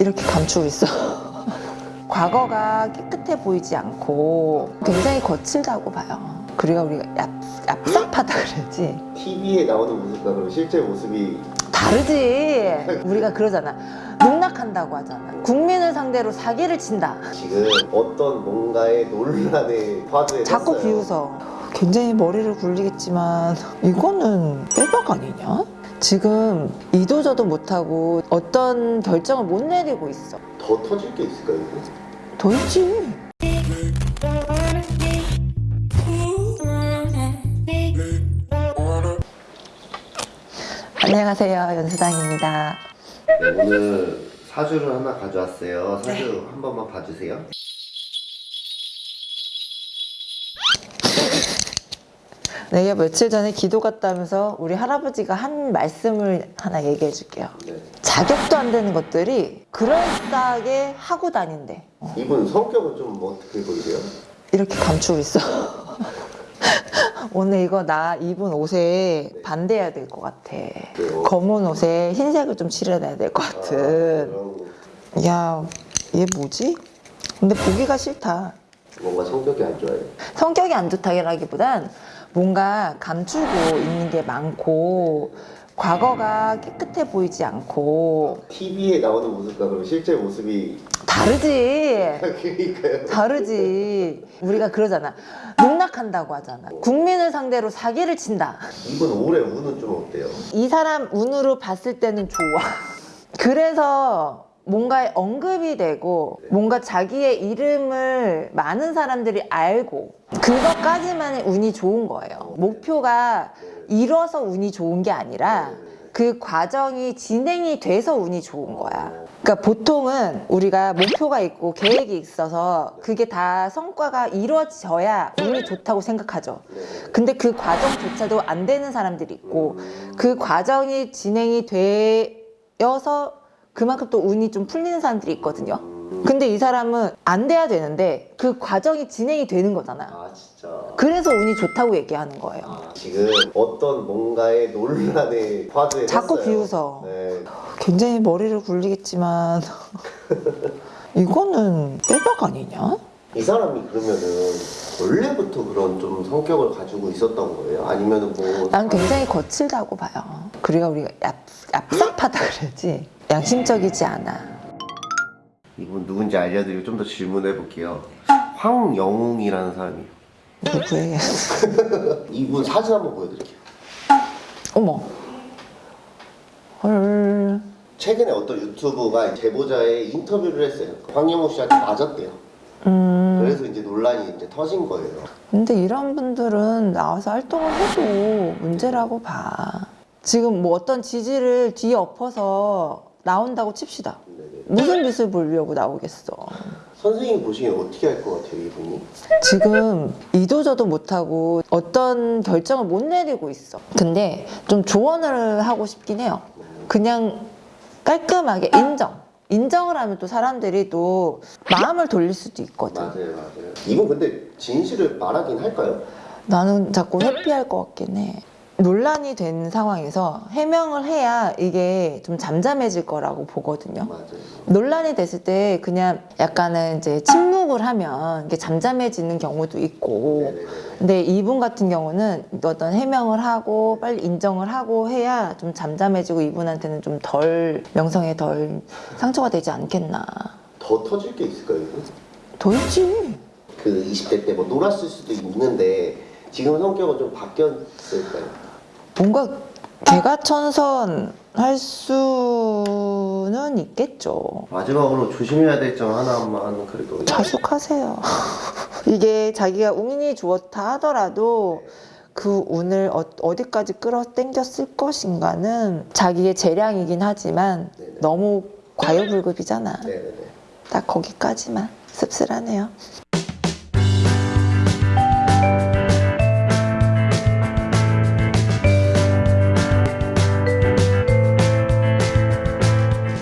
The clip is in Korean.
이렇게 감추고 있어. 과거가 깨끗해 보이지 않고 굉장히 거칠다고 봐요. 그리고 우리가 얍, 얍삽하다 그러지. TV에 나오는 모습과 실제 모습이 다르지. 우리가 그러잖아. 농락한다고 하잖아. 국민을 상대로 사기를 친다. 지금 어떤 뭔가의 논란의 화두에 자꾸. 비웃어. 굉장히 머리를 굴리겠지만 이거는 빼박 아니냐? 지금 이도저도 못하고 어떤 결정을 못 내리고 있어. 더 터질 게 있을까요? 더 있지. 안녕하세요. 연수당입니다. 네, 오늘 사주를 하나 가져왔어요. 사주 한 번만 봐주세요. 내가 며칠 전에 기도 갔다면서 우리 할아버지가 한 말씀을 하나 얘기해 줄게요. 네. 자격도 안 되는 것들이 그럴싸하게 하고 다닌대. 이분 성격은 좀 어떻게 보이세요? 이렇게 감추고 있어. 오늘 이거 나 입은 옷에 반대해야 될 것 같아. 왜요? 검은 옷에 흰색을 좀 칠해야 될것 아, 같은. 그런 거. 야, 얘 뭐지? 근데 보기가 싫다. 뭔가 성격이 안 좋아요. 성격이 안 좋다기보단 뭔가 감추고 있는 게 많고 과거가 깨끗해 보이지 않고 TV에 나오는 모습과 그럼 실제 모습이 다르지. 그러니까요. 다르지. 우리가 그러잖아. 농락한다고 하잖아. 국민을 상대로 사기를 친다. 이분 올해 운은 좀 어때요? 이 사람 운으로 봤을 때는 좋아. 그래서 뭔가 언급이 되고 뭔가 자기의 이름을 많은 사람들이 알고 그것까지만의 운이 좋은 거예요. 목표가 이뤄서 운이 좋은 게 아니라 그 과정이 진행이 돼서 운이 좋은 거야. 그러니까 보통은 우리가 목표가 있고 계획이 있어서 그게 다 성과가 이루어져야 운이 좋다고 생각하죠. 근데 그 과정조차도 안 되는 사람들이 있고 그 과정이 진행이 되어서 그만큼 또 운이 좀 풀리는 사람들이 있거든요. 근데 이 사람은 안 돼야 되는데 그 과정이 진행이 되는 거잖아. 아 진짜. 그래서 운이 좋다고 얘기하는 거예요. 아, 지금 어떤 뭔가의 논란의 화두에 자꾸. 비웃어. 네. 굉장히 머리를 굴리겠지만 이거는 빼박 아니냐? 이 사람이 그러면은 원래부터 그런 좀 성격을 가지고 있었던 거예요? 아니면은 뭐 난 굉장히 거칠다고 봐요. 그리고 우리가 얍, 얍삽하다 그러지. 양심적이지 않아. 이분 누군지 알려드리고 좀 더 질문해 볼게요. 황영웅이라는 사람이에요. 누구예요? 이분 사진 한번 보여드릴게요. 어머. 헐. 최근에 어떤 유튜브가 제보자의 인터뷰를 했어요. 황영웅 씨한테 맞았대요. 음. 그래서 이제 논란이 이제 터진 거예요. 근데 이런 분들은 나와서 활동을 해도 문제라고 봐. 지금 뭐 어떤 지지를 뒤에 엎어서 나온다고 칩시다. 네네. 무슨 빛을 보려고 나오겠어. 선생님 보시기엔 어떻게 할 것 같아요, 이분이? 지금 이도저도 못하고 어떤 결정을 못 내리고 있어. 근데 좀 조언을 하고 싶긴 해요. 그냥 깔끔하게 인정. 인정을 하면 또 사람들이 또 마음을 돌릴 수도 있거든. 맞아요, 맞아요. 이분 근데 진실을 말하긴 할까요? 나는 자꾸 회피할 것 같긴 해. 논란이 된 상황에서 해명을 해야 이게 좀 잠잠해질 거라고 보거든요. 맞아요. 논란이 됐을 때 그냥 약간은 이제 침묵을 하면 이게 잠잠해지는 경우도 있고 네네네. 근데 이분 같은 경우는 어떤 해명을 하고 빨리 인정을 하고 해야 좀 잠잠해지고 이분한테는 좀 덜 명성에 덜 상처가 되지 않겠나 더 터질 게 있을까요? 더 있지 그 20대 때 뭐 놀았을 수도 있는데 지금 성격은 좀 바뀌었을까요? 뭔가 개가천선 할 수는 있겠죠 마지막으로 조심해야 될 점 하나만 그래도 자숙하세요 이게 자기가 운이 좋다 하더라도 그 운을 어, 어디까지 끌어당겼을 것인가는 자기의 재량이긴 하지만 네네. 너무 과유불급이잖아. 딱 거기까지만 씁쓸하네요